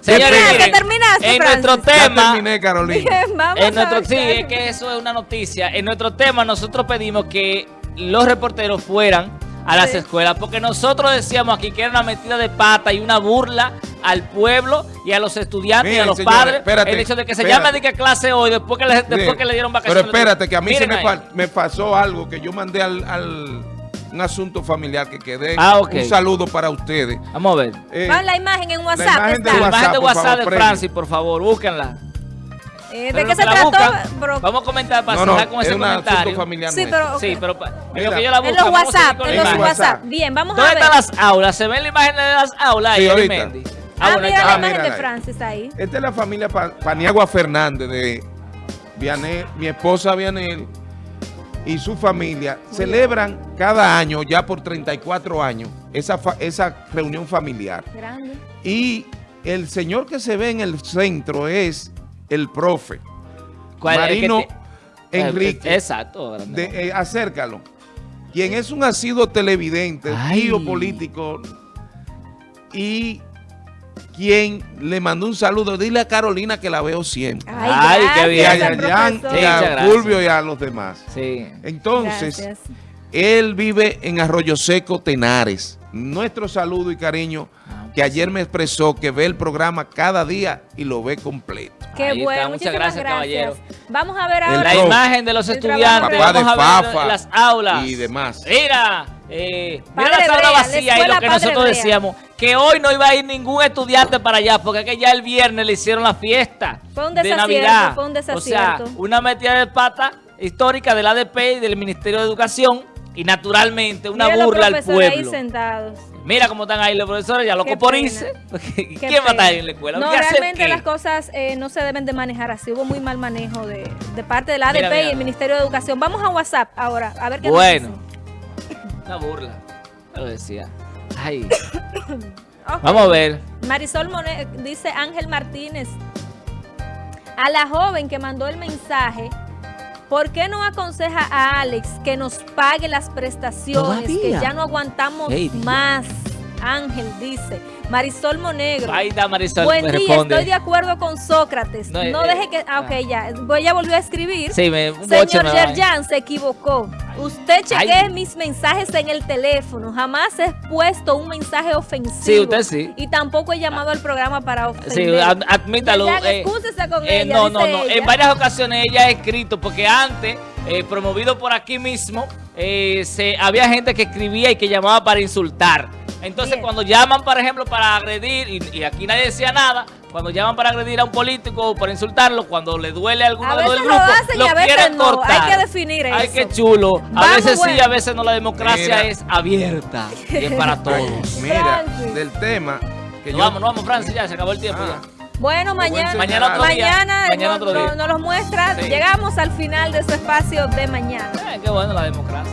Señores, Terminaste, miren, terminaste, en Francis. nuestro Ya tema, terminé, Carolina. Bien, vamos en nuestro, a sí, es que eso es una noticia. En nuestro tema nosotros pedimos que los reporteros fueran a las Sí. escuelas, porque nosotros decíamos aquí que era una metida de pata y una burla al pueblo y a los estudiantes y a los señores, padres. espérate, el hecho de que se espérate. llame de que clase hoy después que le, después que le dieron vacaciones. Pero espérate, que a mí se me, pasó algo que yo mandé al, al- un asunto familiar que quedé. Ah, ok. Un saludo para ustedes. Vamos a ver. Eh, Vamos, la imagen en WhatsApp imagen de está. La imagen de WhatsApp favor, de premio. Francis, por favor, búsquenla. Eh, ¿De Pero qué se trató? bro? Vamos a comentar para no, no, cerrar con es ese comentario. familiar Sí, pero- Sí, Ok. pero en Mira. que yo la En busco, los vamos a seguir WhatsApp, en los. WhatsApp. Bien, vamos a ¿Dónde ver. están las aulas? ¿Se ven la imagen de las aulas Sí, ahí, ahorita. Arimendi? Ah, bueno, mira está- la Ah, imagen de mírala ahí. Francis ahí. Esta es la familia Pa- Paniagua Fernández de Vianel, mi esposa Vianel y su familia celebran cada año, ya por 34 años, esa, fa- esa reunión familiar. Grande. Y el señor que se ve en el centro es el profe ¿Cuál es? Marino Que te- Enrique. Exacto. de, eh, acércalo. Quien es un asiduo televidente, Ay. tío político y quien le mandó un saludo. Dile a Carolina que la veo siempre. Ay, Ay, qué gracias, Y a bien. Yayan, y a. Fulvio y a los demás. Sí. Entonces, Gracias. él vive en Arroyo Seco, Tenares. Nuestro saludo y cariño que ayer me expresó que ve el programa cada día y lo ve completo. Qué Ahí está, bueno, muchas gracias, caballero. Vamos a ver ahora. La imagen de los El estudiantes. de Vamos a ver las aulas. y demás. Mira, eh, mira Padre la sala Brea, la vacía y lo que nosotros Brea. decíamos, que hoy no iba a ir ningún estudiante para allá, porque es que ya el viernes le hicieron la fiesta Fue un de desacierto, Navidad. fue un O sea, desacierto. una metida de pata histórica del ADP y del Ministerio de Educación y naturalmente una Mira burla al profesores ahí pueblo. sentados. Mira cómo están ahí los profesores, ya Qué locos por irse. ¿Quién va a estar en la escuela? No, ¿Qué hacer realmente las cosas eh, no se deben de manejar así. Hubo muy mal manejo de, de parte de la ADP Mira, mira. y el Ministerio de Educación. Vamos a WhatsApp ahora, a ver qué Bueno, nos una burla. Lo decía. Ay, vamos a ver. Marisol dice Ángel Martínez. A la joven que mandó el mensaje, ¿por qué no aconseja a Alex que nos pague las prestaciones? Todavía. Que ya no aguantamos Dios. Ángel dice. Marisol Monegro. Ahí está Marisol, Buen día, responde. estoy de acuerdo con Sócrates. No, No, eh, deje que... Ah, ok, ah. ya. Ella volvió a escribir. Sí, me, un Señor me. Yerjan se equivocó. Usted chequee Ay. mis mensajes en el teléfono. Jamás he puesto un mensaje ofensivo. Sí, usted sí. Y tampoco he llamado al programa para ofender. Sí, ad- admítalo. Yerjan, eh, con eh, ella, no, no, no. ella. En varias ocasiones ella ha escrito, porque antes, eh, promovido por aquí mismo, eh, se, había gente que escribía y que llamaba para insultar. Entonces, Bien. cuando llaman, por ejemplo, para agredir, y, y aquí nadie decía nada, cuando llaman para agredir a un político o para insultarlo, cuando le duele a alguno A de los del veces lo grupo, hacen y a veces quieren no. cortar. Hay que definir Ay, eso. qué chulo. A Vamos, veces sí, bueno. a veces no. La democracia Mira. es abierta y es para todos. Mira, Francis. del tema que yo... vamos, nos vamos, Francis, ya se acabó el tiempo. Ah, ya. Bueno, Buen mañana, Mañana otro día. mañana, Mañana no- otro día. no- nos los muestra. Sí. Llegamos al final de su espacio de mañana. Eh, qué bueno la democracia.